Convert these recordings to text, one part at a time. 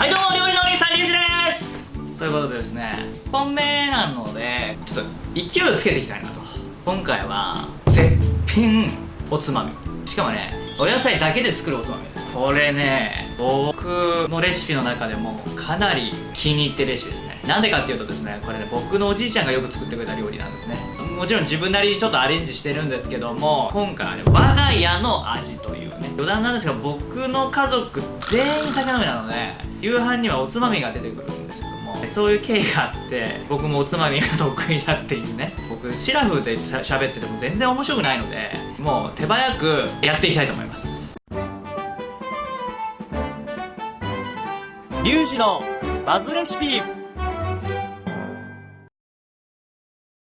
はいどうも料理のお兄さんリュウジです。ということでですね1本目なのでちょっと勢いをつけていきたいなと。今回は絶品おつまみ。しかもねお野菜だけで作るおつまみ。これね僕のレシピの中でもかなり気に入ってレシピですね。なんでかっていうとですねこれね僕のおじいちゃんがよく作ってくれた料理なんですね。もちろん自分なりにちょっとアレンジしてるんですけども今回はね我が家の味というね余談なんですが僕の家族全員酒飲みなので夕飯にはおつまみが出てくるんですけどもそういう経緯があって僕もおつまみが得意だっていうね僕シラフで喋ってても全然面白くないのでもう手早くやっていきたいと思います。リュウジのバズレシピ。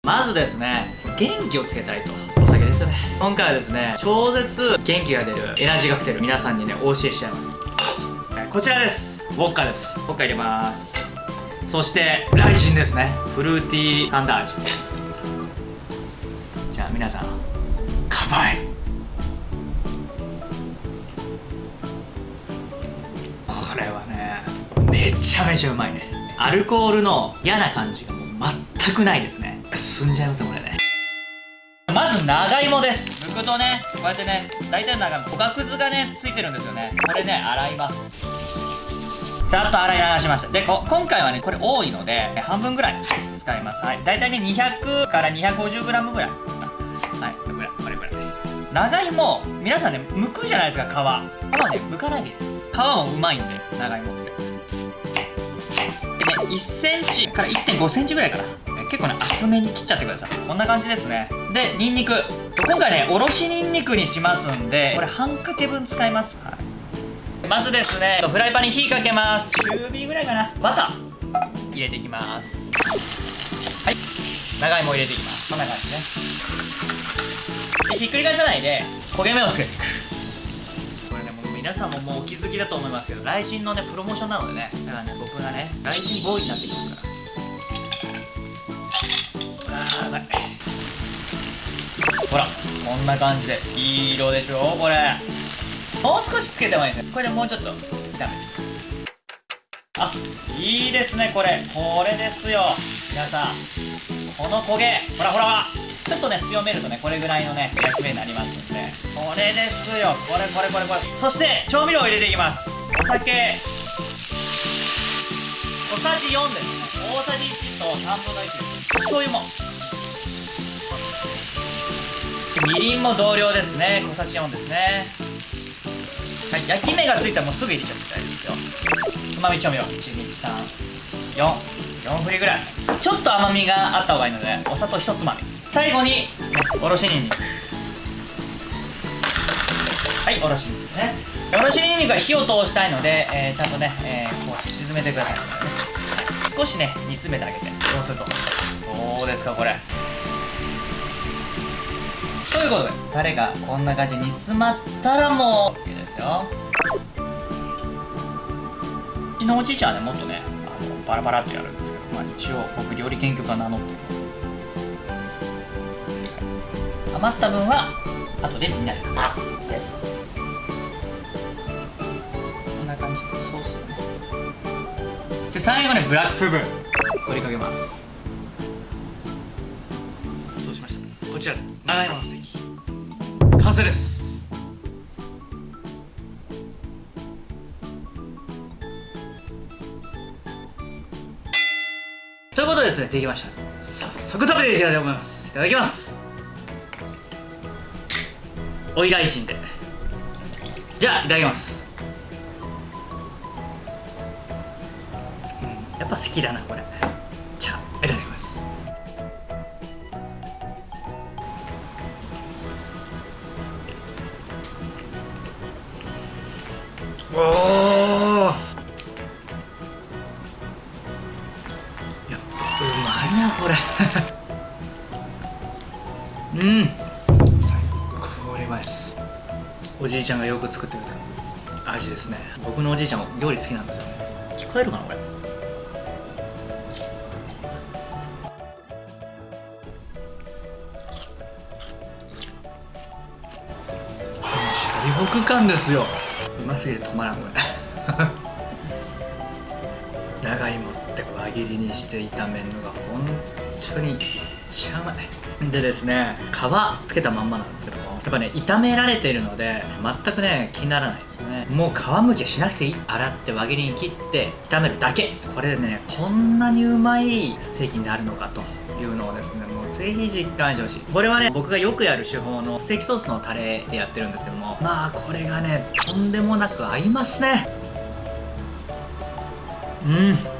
まずですね元気をつけたいと。お酒ですよね。今回はですね超絶元気が出るエナジーが来てる皆さんにねお教えしちゃいます。こちらです。ウォッカです。ウォッカ入れます。そしてライチンですね。フルーティーサンダー味。じゃあ皆さん乾杯。これはねめちゃめちゃうまいね。アルコールの嫌な感じがもう全くないですね。進んじゃいますよこれね。まず長芋です。剥くとねこうやってね大体長芋おがくずがねついてるんですよね。これね洗います。ざっと洗い流しました。でこ今回はねこれ多いので半分ぐらい使います。はい。大体ね200から 250g ぐらい。はい。これぐらいこれぐらい。長芋皆さんね剥くじゃないですか皮。皮はね剥かないでです。皮もうまいんで長芋って。でね1センチから1.5センチぐらいかな。結構ね厚めに切っちゃってください。こんな感じですね。でニンニク。今回ねおろしニンニクにしますんでこれ半かけ分使います、はい、まずですねフライパンに火かけます。中火ぐらいかな。バター。入れていきます。はい。長芋入れていきます。こんな感じね。でひっくり返さないで焦げ目をつけていく。これね皆さんももうお気づきだと思いますけど雷神のねプロモーションなのでねだからね僕がね雷神ボーイになってきますから。あーほらこんな感じで。いい色でしょ？これ。もう少しつけてもいいですねこれでもうちょっと。炒めてあいいですねこれ。これですよ。皆さん。この焦げ。ほらほらほら。ちょっとね強めるとねこれぐらいのね焼き目になりますんで。これですよ。これこれこれこれ。そして調味料を入れていきます。お酒。小さじ4ですね。大さじ1と3分の1です。醤油も。みりんも同量ですね。小さじ4ですね。はい焼き目がついたらもうすぐ入れちゃって大丈夫ですよ。うまみ調味料。12344振りぐらい。ちょっと甘みがあった方がいいのでお砂糖1つまみ。最後におろしにんにくはいおろしにんにくね。おろしにんにくは火を通したいので、えー、ちゃんとね、えー、こう沈めてください、少しね煮詰めてあげて。そうすると。どうですかこれ。いうことでタレがこんな感じに煮詰まったらもう OK ですよ。うちのおじいちゃんはねもっとねあのバラバラってやるんですけど、まあ、一応僕料理研究家名乗って余った分は後でみんなで。食べますこんな感じでソースをね。で最後にブラックペッパー振りかけます。そうしました？こちら長芋のステーキ。完成です。ということでですねできました。早速食べていきたいと思います。いただきます。おいらいしんで。じゃあいただきます、うん、やっぱ好きだなこれ。まいなこれうん。最高これうまいです。おじいちゃんがよく作ってくれた味ですね。僕のおじいちゃんも料理好きなんですよね。聞こえるかなこれ。シャリホク感ですよ。うますぎて止まらんこれ。切りにして炒めるのが本当にめっちゃうまい。でですね皮つけたまんまなんですけどもやっぱね炒められているので全くね気にならないですね。もう皮むきしなくていい。洗って輪切りに切って炒めるだけ。これでねこんなにうまいステーキになるのかというのをですねもうぜひ実感してほしい。これはね僕がよくやる手法のステーキソースのタレでやってるんですけどもまあこれがねとんでもなく合いますね。うん。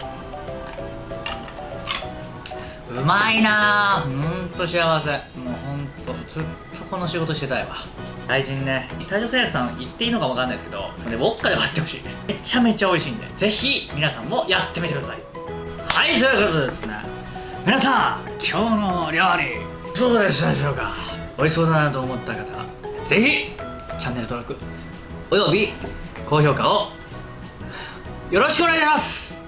うまいな。ぁほんと幸せ。もうほんとずっとこの仕事してたいわ。大臣ね。大正製薬さん言っていいのか分かんないですけどでウォッカで割ってほしい。めちゃめちゃ美味しいんで。ぜひ皆さんもやってみてください。はいということでですね。皆さん今日の料理そうでしたでしょうか？美味しそうだなと思った方ぜひチャンネル登録および高評価をよろしくお願いします。